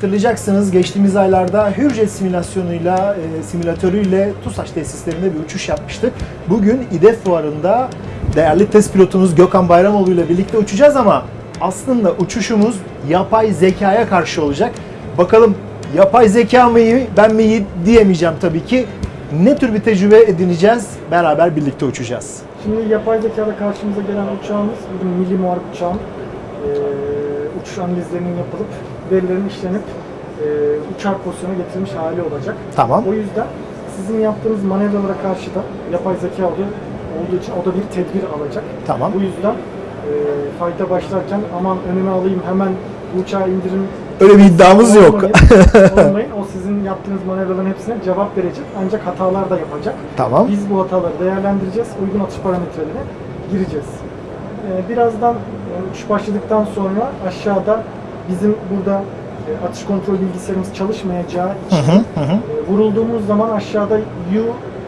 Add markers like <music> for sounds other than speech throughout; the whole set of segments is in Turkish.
Hatırlayacaksınız geçtiğimiz aylarda Hürjet simülasyonuyla, e, simülatörüyle TUSAŞ tesislerinde bir uçuş yapmıştık. Bugün İDEF fuarında değerli test pilotumuz Gökhan Bayramoğlu ile birlikte uçacağız ama aslında uçuşumuz yapay zekaya karşı olacak. Bakalım yapay zeka mı ben mi diyemeyeceğim tabii ki. Ne tür bir tecrübe edineceğiz? Beraber birlikte uçacağız. Şimdi yapay zekada karşımıza gelen uçağımız bir milli muharip uçağın eee uçuş analizlerinin yapılıp verilerin işlenip eee uçak pozisyona getirilmiş hali olacak. Tamam. O yüzden sizin yaptığınız manevralara karşı da yapay zeka olduğu, için o da bir tedbir alacak. Tamam. Bu yüzden eee fayda başlarken aman önüme alayım hemen bu uçağı indirim Öyle bir iddiamız yok. Olmayın. <laughs> O sizin yaptığınız manevraların hepsine cevap verecek. Ancak hatalar da yapacak. Tamam. Biz bu hataları değerlendireceğiz. Uygun atış parametrelerine gireceğiz. Ee, birazdan e, uçuş başladıktan sonra aşağıda bizim burada e, atış kontrol bilgisayarımız çalışmayacağı için Hı hı hı. e, vurulduğumuz zaman aşağıda U,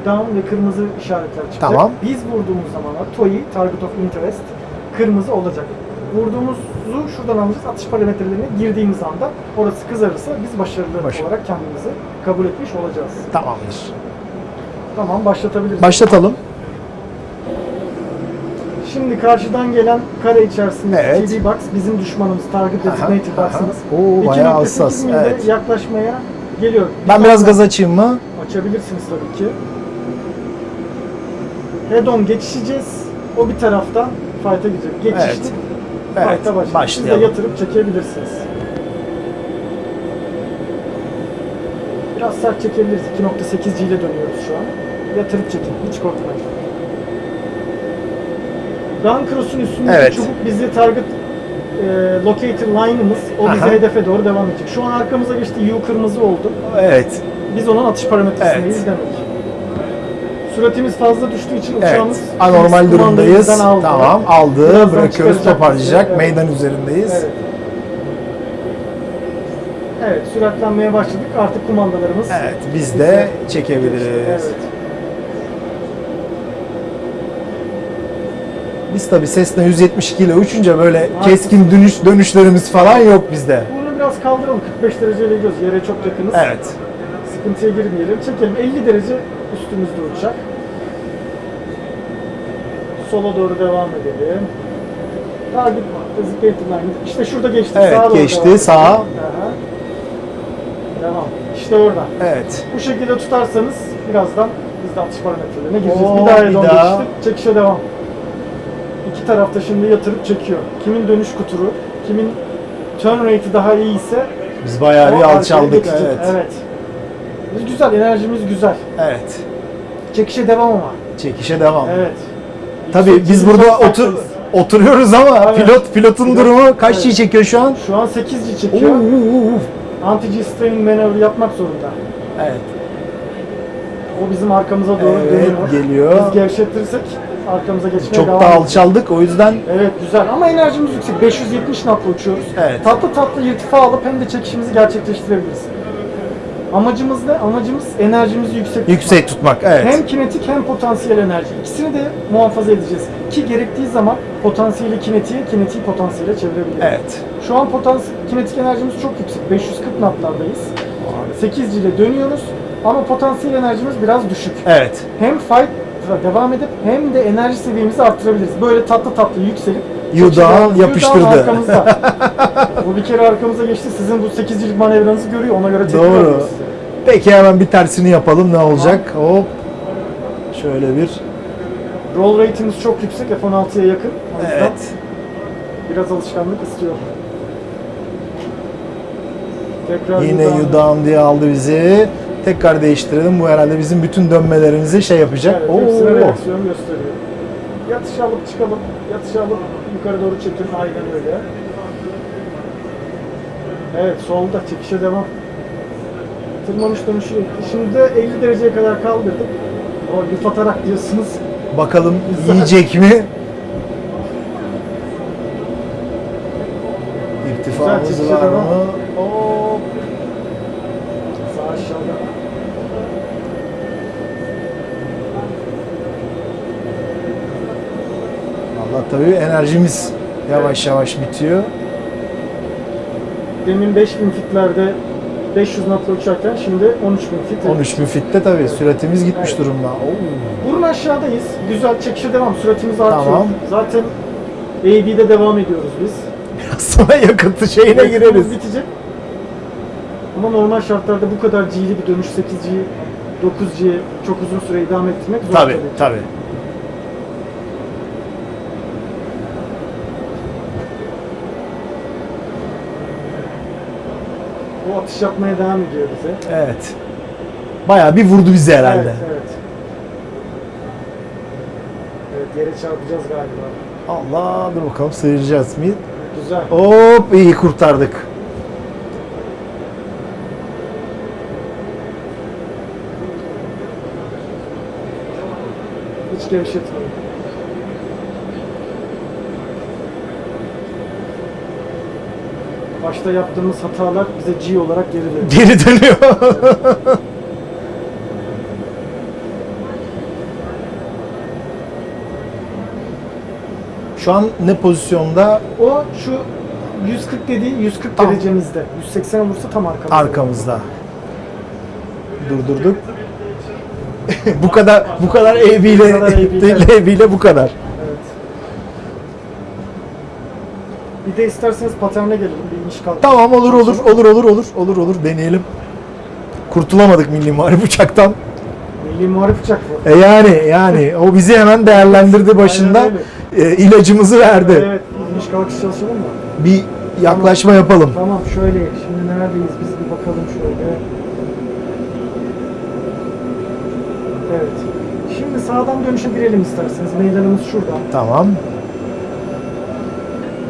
down ve kırmızı işaretler çıkacak. Tamam. Biz vurduğumuz zaman TOI, Target of Interest, kırmızı olacak. Vurduğumuzu şuradan alacağız. Atış parametrelerine girdiğimiz anda orası kızarırsa biz başarılı Başarılı. olarak kendimizi kabul etmiş olacağız. Tamamdır. Tamam başlatabiliriz. Başlatalım. Şimdi karşıdan gelen kare içerisinde Evet. CD box bizim düşmanımız, target designated box'ımız. Oo, bayağı hassas, evet. yaklaşmaya geliyor. Ben biraz gaz açayım mı? Açabilirsiniz tabii ki. Head on geçişeceğiz. O bir taraftan fight'a girecek. Geçiştik. Evet. Evet, Fight'a başladık. Siz de başlayalım. yatırıp çekebilirsiniz. Biraz sert çekebiliriz. 2.8G ile dönüyoruz şu an. Yatırıp çekin. Hiç korkmayın. Gun cross'un üstündeki Evet. çubuk bizi target e, locator line'ımız. O bize Aha. hedefe doğru devam edecek. Şu an arkamıza geçti. U kırmızı oldu. Evet. Biz onun atış parametresindeyiz Evet. demek. Süratimiz fazla düştüğü için Evet. uçağımız Anormal biz durumdayız. aldı. Tamam. Aldı. Birazdan Bırakıyoruz. Toparlayacak. Evet. Meydan üzerindeyiz. Evet. Evet, süratlenmeye başladık. Artık kumandalarımız. Evet. Biz de çekebiliriz. Evet. Biz tabi Cessna 172 ile uçunca böyle Haklısın. keskin dönüş dönüşlerimiz falan yok bizde. Bunu biraz kaldıralım. 45 dereceyle gidiyoruz. Yere çok yakınız. Evet. Sıkıntıya girmeyelim. Çekelim. 50 derece üstümüzde uçak. Sola doğru devam edelim. Target designated line. İşte şurada geçti. Evet, Sağa geçti. Sağa. Aha. Devam. İşte orada. Evet. Bu şekilde tutarsanız birazdan biz de atış parametrelerine gireceğiz. Oo, bir daha bir daha. geçtik. Çekişe devam. İki tarafta şimdi yatırıp çekiyor. Kimin dönüş kuturu, kimin turn rate'i daha iyi ise Biz bayağı bir alçaldık. Evet. evet. Biz güzel, enerjimiz güzel. Evet. Çekişe devam ama. Çekişe devam. Evet. Tabii biz burada otur oturuyoruz ama Evet. pilot pilotun Pilot- durumu kaç Evet. G çekiyor şu an? Şu an 8G Oo, çekiyor. oo. Anti-G strain manevri yapmak zorunda. Evet. O bizim arkamıza doğru Evet, dönüyor. geliyor. Biz gevşetirsek arkamıza geçmeye Çok devam da alçaldık o yüzden Evet güzel ama enerjimiz yüksek. 570 knotla uçuyoruz. Evet. Tatlı tatlı irtifa alıp hem de çekişimizi gerçekleştirebiliriz. Amacımız ne? Amacımız enerjimizi yüksek tutmak. yüksek tutmak. Evet. Hem kinetik hem potansiyel enerji. İkisini de muhafaza edeceğiz. Ki gerektiği zaman potansiyeli kinetiğe, kinetiği potansiyele çevirebiliriz. Evet. Şu an potansiyel, kinetik enerjimiz çok yüksek. 540 knotlardayız. 8 ile dönüyoruz ama potansiyel enerjimiz biraz düşük. Evet. Hem fight devam edip hem de enerji seviyemizi arttırabiliriz. Böyle tatlı tatlı yükselip Yudağı Yudağı yapıştırdı. arkamızda. bu bir kere arkamıza geçti. Sizin bu 8'cilik manevranızı görüyor. Ona göre tepki Doğru. Peki hemen bir tersini yapalım ne olacak? Hop. Şöyle bir. Roll rate'imiz çok yüksek. F-16'ya yakın. Evet. biraz alışkanlık istiyor. Tekrar Yine yudağım diye aldı bizi. Tekrar değiştirelim. Bu herhalde bizim bütün dönmelerimizi şey yapacak. Evet, hepsine Oo. reaksiyon gösteriyor. Yatış alıp çıkalım. Yatış alıp yukarı doğru çekin. Aynen öyle. Evet solda çekişe devam. Tırmanış dönüşü. Şimdi de 50 dereceye kadar kaldırdık. O lüf atarak diyorsunuz. Bakalım yiyecek mi? İrtifamız var mı? Hop. Allah tabii enerjimiz yavaş yavaş bitiyor. demin 5000 fitlerde 500 knotla uçarken şimdi 13000 fit. 13 bin fitte tabii süratimiz gitmiş durumda. Oo. Burun aşağıdayız. Güzel çekişe devam. Süratimiz artıyor. Tamam. Zaten AB'de devam ediyoruz biz. Sonra yakıtı şeyine Yakıtımız gireriz. bitecek. Ama normal şartlarda bu kadar G'li bir dönüş 8G, 9G çok uzun süre idame ettirmek zor Tabii tabii. O atış yapmaya devam ediyor bize. Evet. Bayağı bir vurdu bizi herhalde. Evet, evet. Evet, yere çarpacağız galiba. Allah dur bakalım sıyıracağız mı? Güzel. Hop iyi kurtardık. Hiç gevşetmeyin. Başta yaptığımız hatalar bize G olarak geri dönüyor. Geri dönüyor. Şu an ne pozisyonda? O şu 140 dediği 140 Tam. derecemizde. 180 olursa tam arkamızda. Arkamızda. Durdurduk. <laughs> bu kadar bu kadar AB ile Bu kadar <laughs> AB ile. AB ile bu kadar. Evet. Bir de isterseniz paterne gelelim. Bir iniş kalk. Tamam olur olur olur olur olur olur olur deneyelim. Kurtulamadık milli muharip uçaktan. Milli muharip uçak bu. E yani yani o bizi hemen değerlendirdi başında. E, ilacımızı verdi. Evet. İniş kalkış çalışalım mı? Bir yaklaşma yapalım. Tamam şöyle. Şimdi neredeyiz biz bir bakalım şöyle. Evet. Şimdi sağdan dönüşe girelim isterseniz. Meydanımız şurada. Tamam.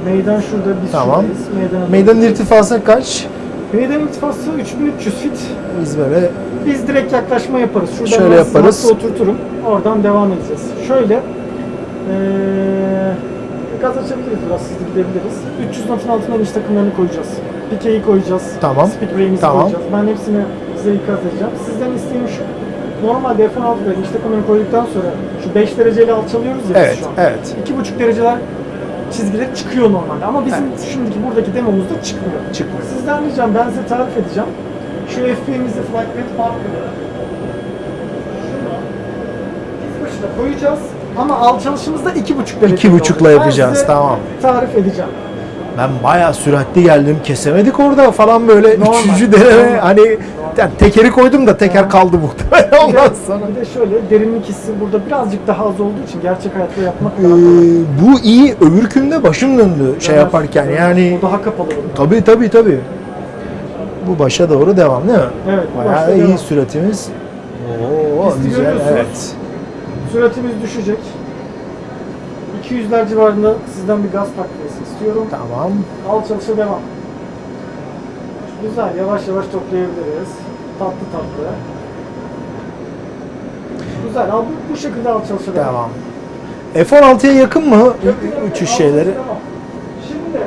Meydan şurada. Biz Tamam. şuradayız. Meydana Meydanın irtifası kaç? Meydan irtifası 3300 fit. Biz böyle Biz direkt yaklaşma yaparız. Şuradan Şöyle ben yaparız. oturturum. Oradan devam edeceğiz. Şöyle eee gaz açabiliriz biraz hızlı gidebiliriz. 300 knotun altına iniş takımlarını koyacağız. Pikeyi koyacağız. Tamam. Speed Tamam. koyacağız. Ben hepsini size ikaz edeceğim. Sizden isteğim şu. Normalde F-16'da iniş takımlarını koyduktan sonra şu 5 dereceyle alçalıyoruz ya biz evet şu an. evet. 2,5 dereceler çizgiler çıkıyor normalde ama bizim şimdiki buradaki demomuzda çıkmıyor. Çıkmıyor. Sizden ricam ben size tarif edeceğim. Şu FP'mizi Flight şunu biz başına koyacağız ama alçalışımızda 2,5 derece. İki buçukla olacak. yapacağız, tamam. tarif edeceğim. Ben bayağı süratli geldim. Kesemedik orada falan böyle Normal, üçüncü deneme hani yani tekeri koydum da teker kaldı muhtemelen ondan sonra. bir de şöyle derinlik hissi burada birazcık daha az olduğu için gerçek hayatta yapmak Ee, daha kolay. bu iyi öbürkünde başım döndü şey Evet, yaparken evet. yani O daha kapalı bundan. tabi tabi tabi. Bu başa doğru devam değil mi? Evet, bu Bayağı başta iyi devam. süratimiz. Oo Biz güzel görüyorsunuz. evet. Süratimiz düşecek. 200'ler civarında sizden bir gaz takviyesi istiyorum. Tamam. Alçalışa devam. Güzel, yavaş yavaş toplayabiliriz. Tatlı tatlı. Güzel, al bu, bu şekilde alçalışa devam. Devam. F-16'ya yakın mı Yakın, yakın, uçuş alçalışa şeyleri? Şimdi,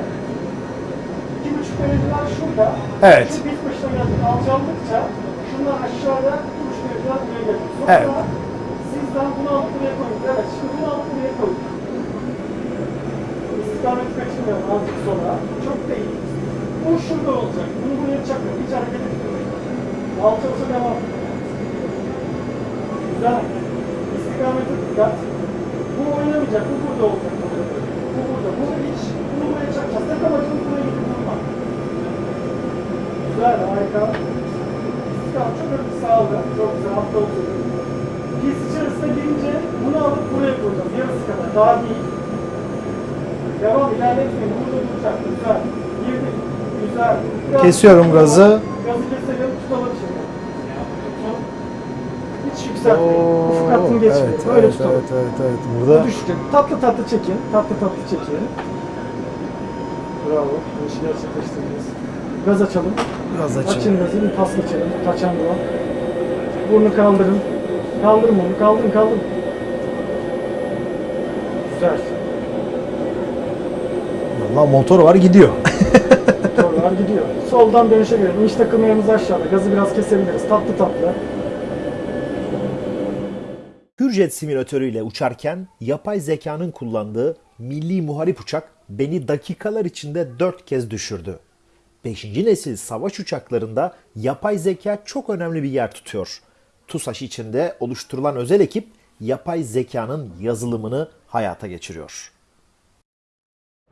iki buçuk dereceler şurada. Evet. Şu biz başına geldik. Alçaldıkça şundan aşağıya iki buçuk dereceler buraya gelir. Sonra Evet. sizden bunu alıp buraya koyun. Evet, şimdi bunu alıp buraya koyun. İstikameti kaçırmayalım azıcık sonra. Çok değil. Bu şurada olacak. Bunu buraya çakın. Hiç hareket etmeyin. Alçalışa devam. Güzel. İstikamete dikkat. Bu oynamayacak. Bu burada olacak. Bu burada. Bunu hiç. Bunu buraya çakacağız. Tek amacımız buraya gidip durmak. Güzel. Harika. İstikamet çok hafif sağladı. Çok güzel. Hatta oturdu. Pis içerisine girince bunu alıp buraya koyacağız. Yarısı kadar. Daha değil. Devam ilerletmeyin. Burada duracak. Güzel. Kesiyorum gazı. Gazı keselim. Tutalım şimdi. Tutun. Hiç yükseltmeyin. Ufuk hattını geçmeyin. evet, Böyle evet, tutalım. evet, evet, evet. Burada Bu düşecek. Tatlı tatlı çekin. Tatlı tatlı çekin. Bravo. Bu işi gerçekleştirdiniz. Gaz açalım. biraz Açın açalım. gazı. Bir pas geçelim. Kaçan bu. Burnu kaldırın. Kaldırın onu. Kaldırın kaldırın. Güzel. Valla motor var gidiyor. <laughs> Soldan dönüşe göre iniş takımlarımız aşağıda. Gazı biraz kesebiliriz. Tatlı tatlı. Hürjet simülatörüyle uçarken yapay zekanın kullandığı milli muharip uçak beni dakikalar içinde 4 kez düşürdü. 5. nesil savaş uçaklarında yapay zeka çok önemli bir yer tutuyor. TUSAŞ içinde oluşturulan özel ekip yapay zekanın yazılımını hayata geçiriyor.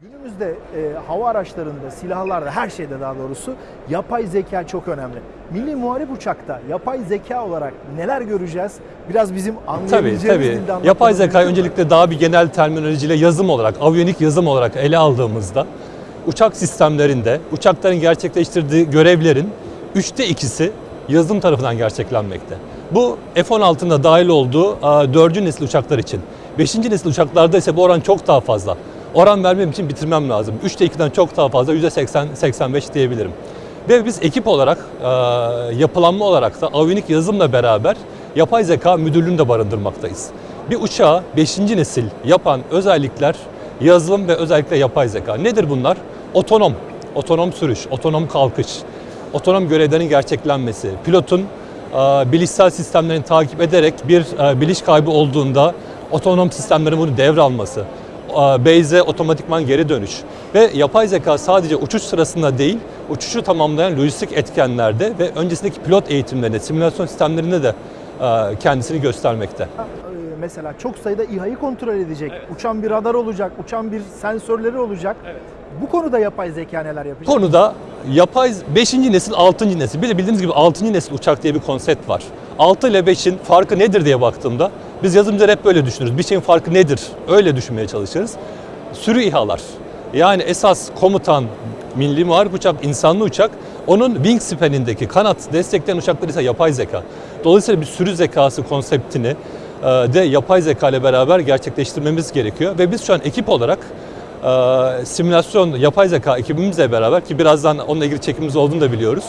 Günümüzde e, hava araçlarında, silahlarda, her şeyde daha doğrusu yapay zeka çok önemli. Milli Muharip Uçak'ta yapay zeka olarak neler göreceğiz? Biraz bizim Tabii anlayabileceğimiz tabii. dilde anlatmamız Yapay zeka mümkün mü? öncelikle daha bir genel terminolojiyle yazım olarak, aviyonik yazım olarak ele aldığımızda uçak sistemlerinde uçakların gerçekleştirdiği görevlerin üçte ikisi yazılım tarafından gerçeklenmekte. Bu F-16'nın da dahil olduğu 4. nesil uçaklar için. 5. nesil uçaklarda ise bu oran çok daha fazla. Oran vermem için bitirmem lazım. 3'te 2'den çok daha fazla %80-85 diyebilirim. Ve biz ekip olarak, e, yapılanma olarak da aviyonik yazılımla beraber yapay zeka müdürlüğünü de barındırmaktayız. Bir uçağı 5. nesil yapan özellikler yazılım ve özellikle yapay zeka. Nedir bunlar? Otonom, otonom sürüş, otonom kalkış, otonom görevlerin gerçeklenmesi, pilotun e, bilişsel sistemlerini takip ederek bir e, biliş kaybı olduğunda otonom sistemlerin bunu devralması, e, base'e otomatikman geri dönüş ve yapay zeka sadece uçuş sırasında değil, uçuşu tamamlayan lojistik etkenlerde ve öncesindeki pilot eğitimlerinde, simülasyon sistemlerinde de e, kendisini göstermekte. E, Mesela çok sayıda İHA'yı kontrol edecek. Uçan bir radar olacak, uçan bir sensörleri olacak. Bu konuda yapay zeka neler yapacak? konuda yapay 5. nesil 6. nesil bir de bildiğiniz gibi 6. nesil uçak diye bir konsept var. 6 ile 5'in farkı nedir diye baktığımda biz yazılımcılar hep böyle düşünürüz. Bir şeyin farkı nedir? Öyle düşünmeye çalışırız. Sürü İHA'lar. Yani esas komutan milli muharip uçak, insanlı uçak. Onun wingspan'indeki kanat destekleyen uçaklar ise yapay zeka. Dolayısıyla bir sürü zekası konseptini e, de yapay zeka ile beraber gerçekleştirmemiz gerekiyor. Ve biz şu an ekip olarak e, simülasyon yapay zeka ekibimizle beraber ki birazdan onunla ilgili çekimimiz olduğunu da biliyoruz.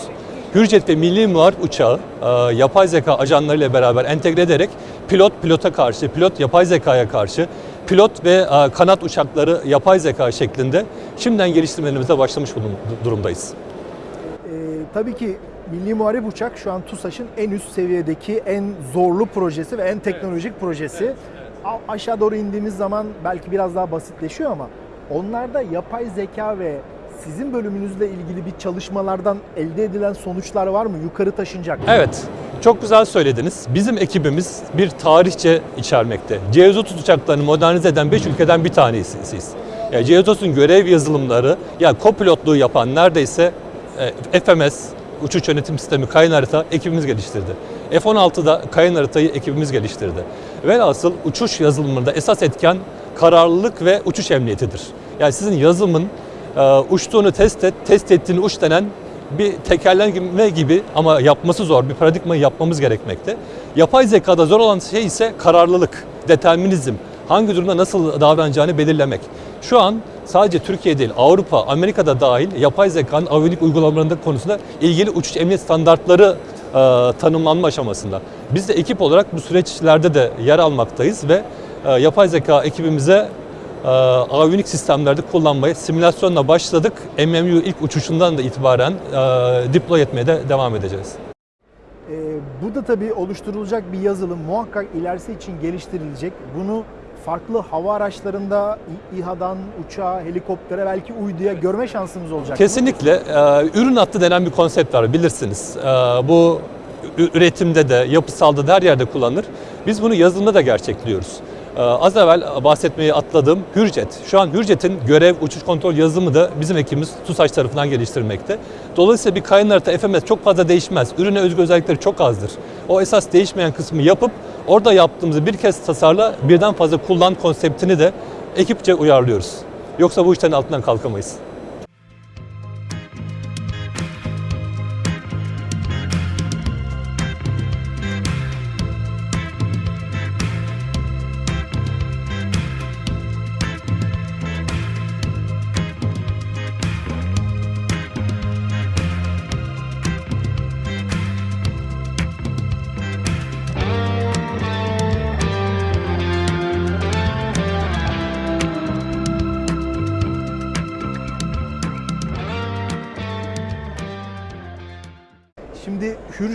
Hürjet ve Milli Muharip Uçağı e, yapay zeka ajanlarıyla beraber entegre ederek pilot pilota karşı, pilot yapay zekaya karşı, pilot ve e, kanat uçakları yapay zeka şeklinde şimdiden geliştirmelerimize başlamış durumdayız. Ee, tabii ki Milli Muharip Uçak şu an TUSAŞ'ın en üst seviyedeki en zorlu projesi ve en teknolojik projesi. A- aşağı doğru indiğimiz zaman belki biraz daha basitleşiyor ama onlarda yapay zeka ve sizin bölümünüzle ilgili bir çalışmalardan elde edilen sonuçlar var mı? Yukarı taşınacak. Evet, çok güzel söylediniz. Bizim ekibimiz bir tarihçe içermekte. C-130 uçaklarını modernize eden 5 ülkeden bir tanesiyiz. Yani C-130'un görev yazılımları, yani kopilotluğu yapan neredeyse e, FMS, uçuş yönetim sistemi kayın harita ekibimiz geliştirdi. F-16'da kayın haritayı ekibimiz geliştirdi. Velhasıl uçuş yazılımında esas etken kararlılık ve uçuş emniyetidir. Yani sizin yazılımın e, uçtuğunu test et, test ettiğini uç denen bir tekerleme gibi ama yapması zor bir paradigmayı yapmamız gerekmekte. Yapay zekada zor olan şey ise kararlılık, determinizm. Hangi durumda nasıl davranacağını belirlemek. Şu an sadece Türkiye değil, Avrupa, Amerika'da dahil yapay zekanın aviyonik uygulamalarında konusunda ilgili uçuş emniyet standartları e, tanımlanma aşamasında. Biz de ekip olarak bu süreçlerde de yer almaktayız ve e, yapay zeka ekibimize e, aviyonik sistemlerde kullanmaya simülasyonla başladık. MMU ilk uçuşundan da itibaren e, deploy etmeye de devam edeceğiz. Ee, bu da tabii oluşturulacak bir yazılım muhakkak ilerisi için geliştirilecek. Bunu farklı hava araçlarında İHA'dan uçağa, helikoptere belki uyduya görme şansımız olacak. Kesinlikle e, ürün hattı denen bir konsept var bilirsiniz. E, bu üretimde de, yapısalda da her yerde kullanılır. Biz bunu yazılımda da gerçekliyoruz. E, az evvel bahsetmeyi atladığım Hürjet. Şu an Hürjet'in görev uçuş kontrol yazılımı da bizim ekibimiz TUSAŞ tarafından geliştirmekte. Dolayısıyla bir kayın harita FMS çok fazla değişmez. Ürüne özgü özellikleri çok azdır. O esas değişmeyen kısmı yapıp orada yaptığımızı bir kez tasarla birden fazla kullan konseptini de ekipçe uyarlıyoruz. Yoksa bu işlerin altından kalkamayız.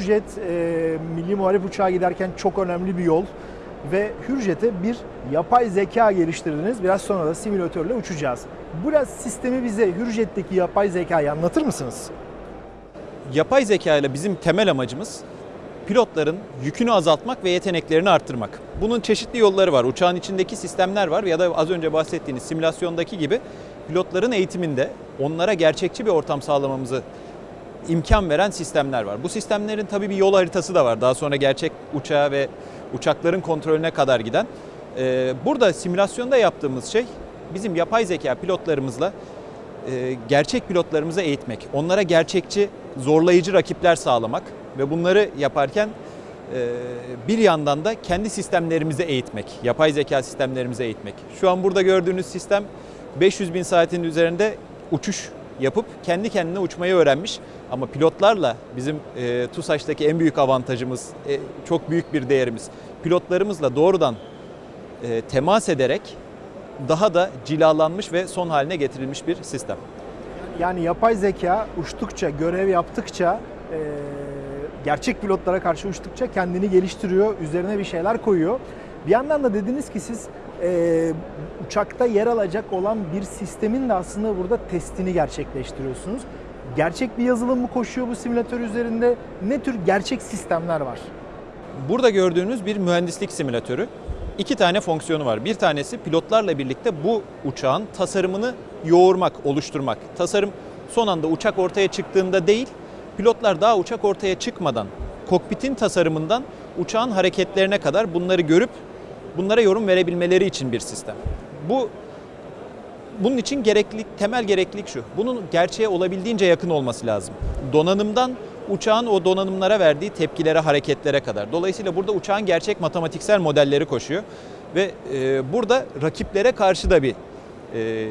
Hürjet e, Milli Muharip Uçağı giderken çok önemli bir yol. ve Hürjet'e bir yapay zeka geliştirdiniz. Biraz sonra da simülatörle uçacağız. Biraz sistemi bize Hürjet'teki yapay zekayı anlatır mısınız? Yapay zeka ile bizim temel amacımız pilotların yükünü azaltmak ve yeteneklerini arttırmak. Bunun çeşitli yolları var. Uçağın içindeki sistemler var ya da az önce bahsettiğiniz simülasyondaki gibi pilotların eğitiminde onlara gerçekçi bir ortam sağlamamızı imkan veren sistemler var. Bu sistemlerin tabii bir yol haritası da var. Daha sonra gerçek uçağa ve uçakların kontrolüne kadar giden. Ee, Burada simülasyonda yaptığımız şey bizim yapay zeka pilotlarımızla e, gerçek pilotlarımızı eğitmek, onlara gerçekçi, zorlayıcı rakipler sağlamak ve bunları yaparken e, bir yandan da kendi sistemlerimizi eğitmek, yapay zeka sistemlerimizi eğitmek. Şu an burada gördüğünüz sistem 500 bin saatin üzerinde uçuş yapıp kendi kendine uçmayı öğrenmiş. Ama pilotlarla bizim e, TUSAŞ'taki en büyük avantajımız, e, çok büyük bir değerimiz. Pilotlarımızla doğrudan e, temas ederek daha da cilalanmış ve son haline getirilmiş bir sistem. Yani yapay zeka uçtukça, görev yaptıkça, e, gerçek pilotlara karşı uçtukça kendini geliştiriyor, üzerine bir şeyler koyuyor. Bir yandan da dediniz ki siz e, uçakta yer alacak olan bir sistemin de aslında burada testini gerçekleştiriyorsunuz. Gerçek bir yazılım mı koşuyor bu simülatör üzerinde? Ne tür gerçek sistemler var? Burada gördüğünüz bir mühendislik simülatörü. İki tane fonksiyonu var. Bir tanesi pilotlarla birlikte bu uçağın tasarımını yoğurmak, oluşturmak. Tasarım son anda uçak ortaya çıktığında değil, pilotlar daha uçak ortaya çıkmadan kokpitin tasarımından uçağın hareketlerine kadar bunları görüp bunlara yorum verebilmeleri için bir sistem. Bu bunun için gereklilik, temel gereklilik şu. Bunun gerçeğe olabildiğince yakın olması lazım. Donanımdan uçağın o donanımlara verdiği tepkilere, hareketlere kadar. Dolayısıyla burada uçağın gerçek matematiksel modelleri koşuyor. Ve e, burada rakiplere karşı da bir e,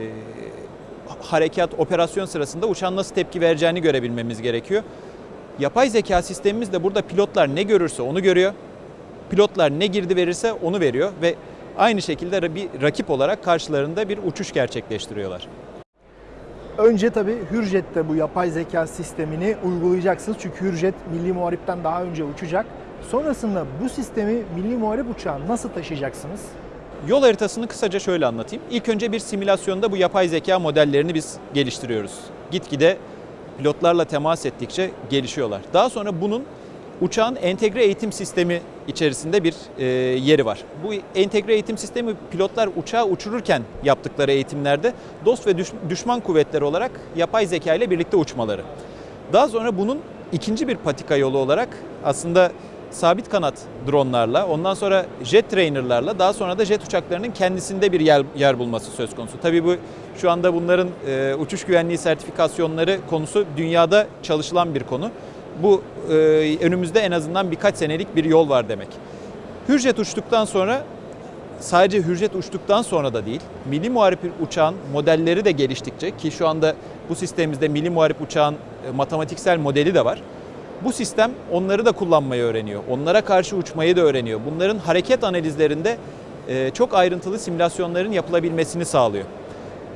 harekat, operasyon sırasında uçağın nasıl tepki vereceğini görebilmemiz gerekiyor. Yapay zeka sistemimiz de burada pilotlar ne görürse onu görüyor. Pilotlar ne girdi verirse onu veriyor ve aynı şekilde bir rakip olarak karşılarında bir uçuş gerçekleştiriyorlar. Önce tabii Hürjet'te bu yapay zeka sistemini uygulayacaksınız. Çünkü Hürjet Milli Muharip'ten daha önce uçacak. Sonrasında bu sistemi Milli Muharip uçağı nasıl taşıyacaksınız? Yol haritasını kısaca şöyle anlatayım. İlk önce bir simülasyonda bu yapay zeka modellerini biz geliştiriyoruz. Gitgide pilotlarla temas ettikçe gelişiyorlar. Daha sonra bunun uçağın entegre eğitim sistemi içerisinde bir e, yeri var. Bu entegre eğitim sistemi pilotlar uçağı uçururken yaptıkları eğitimlerde dost ve düş- düşman kuvvetleri olarak yapay zeka ile birlikte uçmaları. Daha sonra bunun ikinci bir patika yolu olarak aslında sabit kanat dronlarla, ondan sonra jet trainerlarla, daha sonra da jet uçaklarının kendisinde bir yer, yer bulması söz konusu. Tabii bu şu anda bunların e, uçuş güvenliği sertifikasyonları konusu dünyada çalışılan bir konu. Bu e, önümüzde en azından birkaç senelik bir yol var demek. Hürjet uçtuktan sonra sadece Hürjet uçtuktan sonra da değil, Milli Muharip uçağın modelleri de geliştikçe ki şu anda bu sistemimizde Milli Muharip uçağın e, matematiksel modeli de var. Bu sistem onları da kullanmayı öğreniyor. Onlara karşı uçmayı da öğreniyor. Bunların hareket analizlerinde e, çok ayrıntılı simülasyonların yapılabilmesini sağlıyor.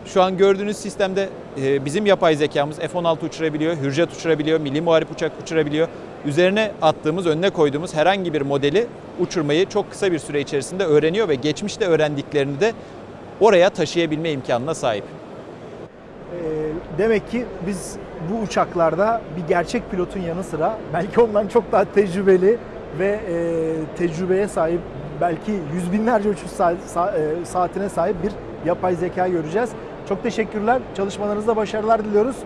Şu an gördüğünüz sistemde bizim yapay zekamız F-16 uçurabiliyor, Hürjet uçurabiliyor, Milli Muharip uçak uçurabiliyor. Üzerine attığımız, önüne koyduğumuz herhangi bir modeli uçurmayı çok kısa bir süre içerisinde öğreniyor ve geçmişte öğrendiklerini de oraya taşıyabilme imkanına sahip. Ee, demek ki biz bu uçaklarda bir gerçek pilotun yanı sıra belki ondan çok daha tecrübeli ve e, tecrübeye sahip belki yüz binlerce uçuş e, saatine sahip bir yapay zeka göreceğiz. Çok teşekkürler. Çalışmalarınızda başarılar diliyoruz.